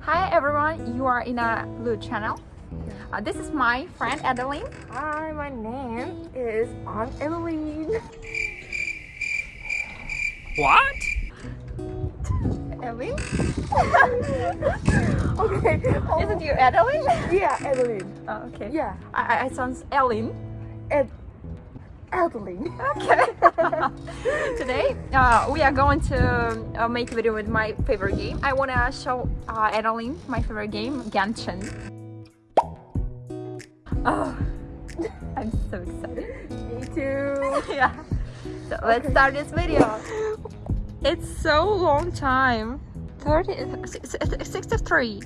Hi everyone, you are in a blue channel. Uh, this is my friend Adeline. Hi, my name is Aunt Evelyn. What? Evelyn? okay. Oh, Isn't you, Adeline? yeah, Adeline. Oh, okay. Yeah, I, I, I sounds Ellen. Ed Evelyn. Okay. Today, uh, we are going to uh, make a video with my favorite game. I want to show uh, Adeline my favorite game, Genshin. Oh, I'm so excited. Me too. yeah. So let's start this video. It's so long time. 30, 63.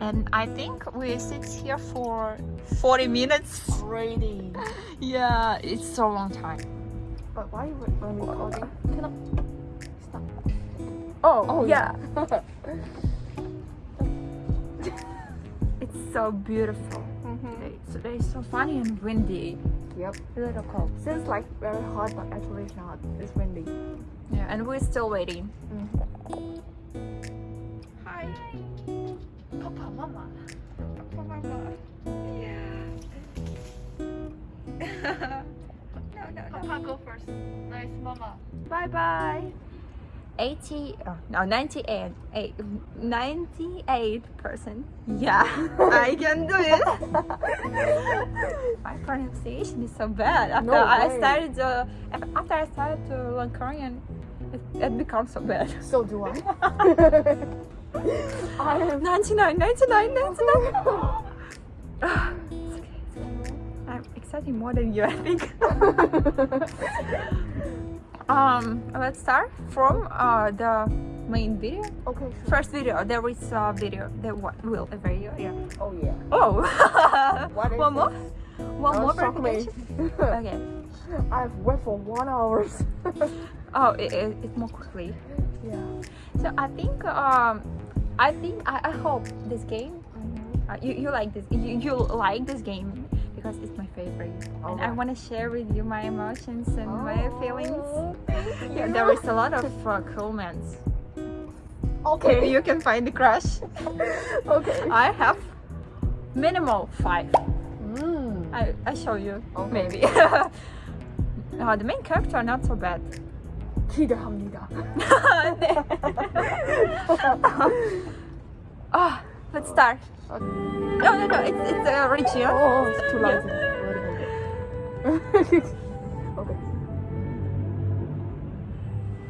And I think we sit here for 40 minutes. Ready. Yeah, it's so long time. But why we- when recording? Can I stop? Oh, Oh, yeah. It's so beautiful. Mhm. Today, today is so funny and windy. Yep. A little cold. Seems like very hot, but actually it's not. It's windy. Yeah, and we're still waiting. Mm. Hi. Papa, mama. Papa, mama. Yeah. no, no, no. Papa, go first. Nice, mama. Bye bye. 80, oh, no, 98, eight, 98 percent. Yeah, I can do it. My pronunciation is so bad. After No I started, uh, after I started to learn Korean, it, it becomes so bad. So do I. I am 99, 99, 99. Ah, it's okay, it's okay. I'm excited more than you, I think. um, let's start from uh, the main video. okay. Sure. First video, there is a video. There will a video? Yeah. Oh yeah. Oh. What is one more. One Oh, more verification. Okay. I've wait for one hour. Oh, it, it, it's more quickly. yeah. So I think um, I think I, I hope this game Uh, you, you like this you, you like this game because it's my favorite and I want to share with you my emotions and my feelings Oh, yeah, you. there is a lot of uh, comments Okay. you can find the crush okay. I have minimal five Mm. I, I show you Okay. maybe uh, the main character not so bad 기대합니다. oh, let's start Okay. no no no it's, it's uh, original Oh, it's too loud. Wait a minute. okay.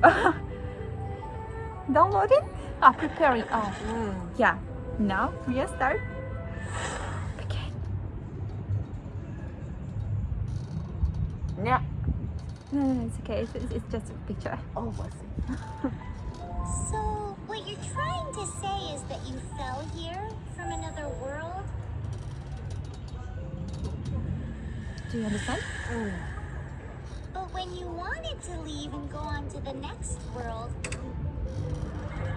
downloading ah preparing oh Mm. Yeah. Now we are start. Okay. Yeah. No, no, no, it's okay. It's, it's, it's just a picture. Oh, I it? So, what you're trying to say is that you fell here from another world? Do you understand? Mm. But when you wanted to leave and go on to the next world,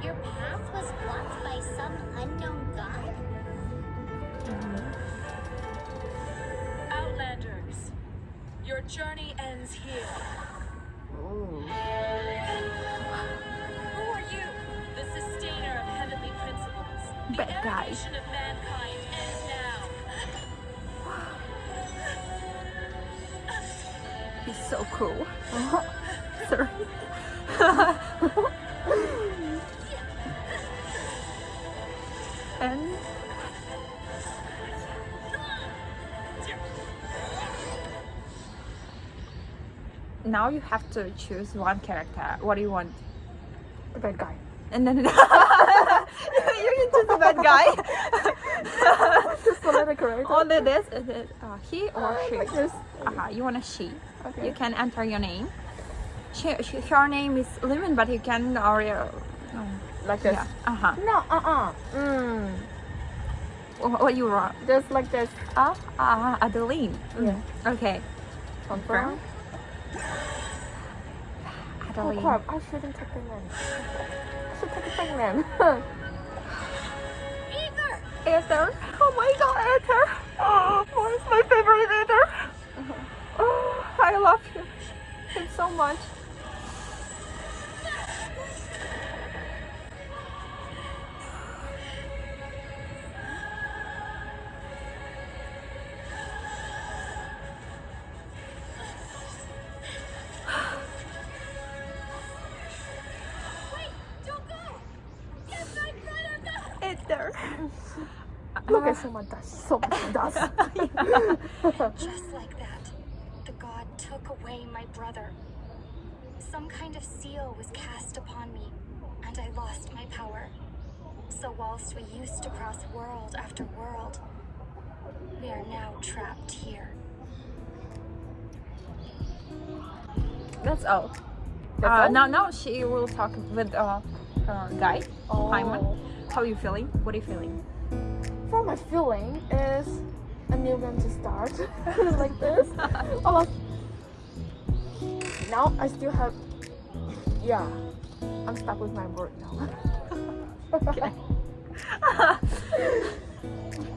your path was blocked by some unknown god? Outlanders, your journey ends here. Oh. Who are you? The sustainer of heavenly principles. The Bad guy. of mankind ends now. He's so cool. Sorry. now you have to choose one character. What do you want? The bad guy. And then you can choose the bad guy. Just character. Only this is it uh, he or she? Like this. Uh-huh, you want a she. Okay. You can enter your name. She, she, her name is Lemon, but you can or uh, Like this. yeah. Uh huh. No, uh-uh. Mm. What, what you want? Just like this. Uh, uh, Adeline. Yeah. Okay. Confirm. Oh Adeline. Oh, crap, I shouldn't take the name. I should take the name. Aether! Aether. Oh my god, Aether. Oh, what's my favorite Aether? Uh-huh. Oh, I love him. Him so much. So much dust. So much dust. Just like that, the god took away my brother. Some kind of seal was cast upon me, and I lost my power. So whilst we used to cross world after world, we are now trapped here. That's all. That's uh, all? Now, now she will talk with uh, her guy, Oh. Paimon. How are you feeling? What are you feeling? For my feeling is a new game to start like this. Oh, now I still have. Yeah, I'm stuck with my word now. Okay.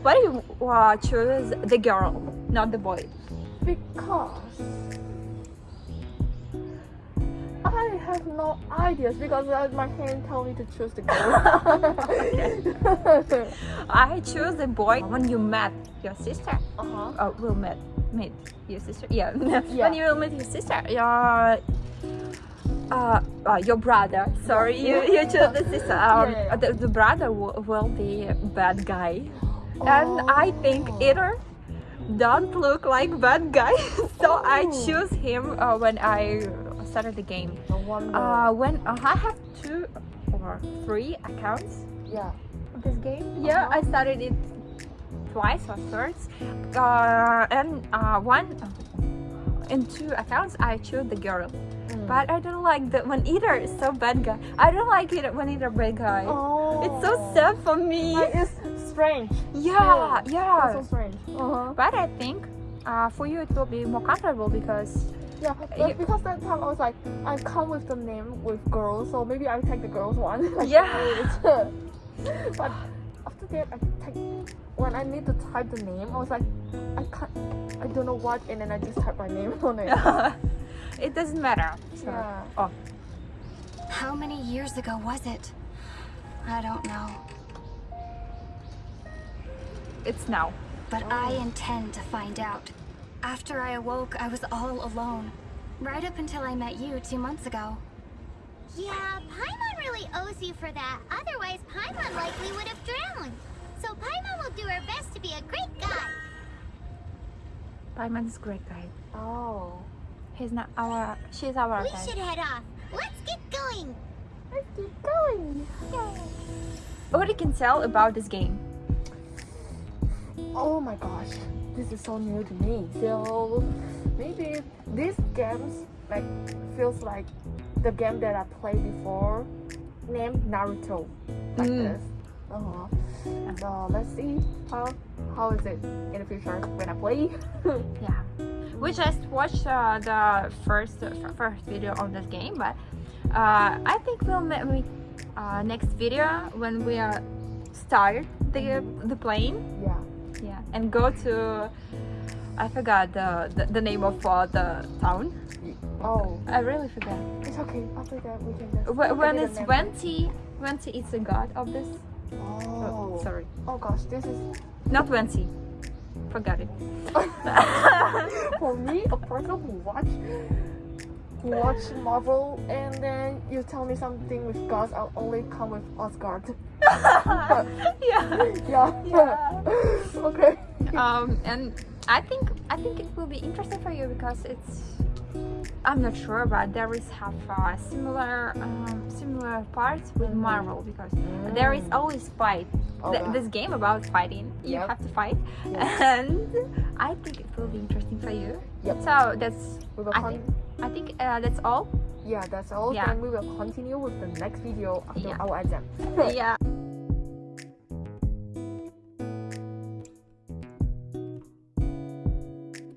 Why do you uh, choose the girl, not the boy? because have no ideas because uh, my hand told me to choose the girl. I choose the boy when you met your sister. uh-huh. Oh, will meet meet your sister. Yeah. Yeah. when you will meet your sister, your uh, uh your brother. Sorry, you you choose the sister. Um, Yeah. The, the brother will, will be bad guy, and I think Oh. Aether don't look like bad guy. so I Oh. choose him uh, when I started the game. No wonder. Uh, when uh, I have two or three accounts yeah. of this game. Yeah, Uh-huh. I started it twice or thrice, uh, and uh, one in two accounts I chose the girl. Mm. But I don't like the when Aether is so bad guy. I don't like it when Aether bad guy. Oh. It's so sad for me. Like, it's strange. yeah, It's yeah. so strange. Uh-huh. But I think uh, for you it will be more comfortable because Yeah, but You- because that time I was like, I come with the name with girls, so maybe I take the girls one. Like, Yeah. but after that, I take when I need to type the name, I was like, I can't, I don't know what, and then I just type my name on it. it doesn't matter. So, Yeah. Oh, How many years ago was it? I don't know, it's now. but I intend to find out. After I awoke, I was all alone. Right up until I met you two months ago. Yeah, Paimon really owes you for that. Otherwise, Paimon likely would have drowned. So Paimon will do her best to be a great guy. Paimon is a great guy. Oh. He's not our. She's our We guy. should head off. Let's get going. Let's keep going. What you can tell about this game? Oh my gosh, this is so new to me. So maybe these games like feels like the game that I played before, named Naruto, like Mm. this. Uh huh. So let's see how how is it in the future when I play. Yeah, we just watched uh, the first uh, first video on this game, but uh, I think we'll make uh, next video when we uh, start the the plane. yeah. Yeah, and go to I forgot the the, the name of uh, the town. Oh, I really forgot. it's okay. After that we can just. Wh- When it's. Venti, Venti is the god of this. Oh. sorry, Oh gosh, this is not Venti. Forgot it. for me a person who watch who watch Marvel and then you tell me something with gods, I'll only come with Asgard. Yeah. yeah. Yeah. okay. um, and I think I think it will be interesting for you because it's I'm not sure, but there is have uh, similar um, similar parts with. Marvel because there is always fight. Th- Okay. this game about fighting, you Yep. have to fight, and I think it will be interesting for you. Yep. So that's We will I think I think uh, that's all. yeah, that's all. Yeah. Then we will continue with the next video after Yeah. our exam. yeah.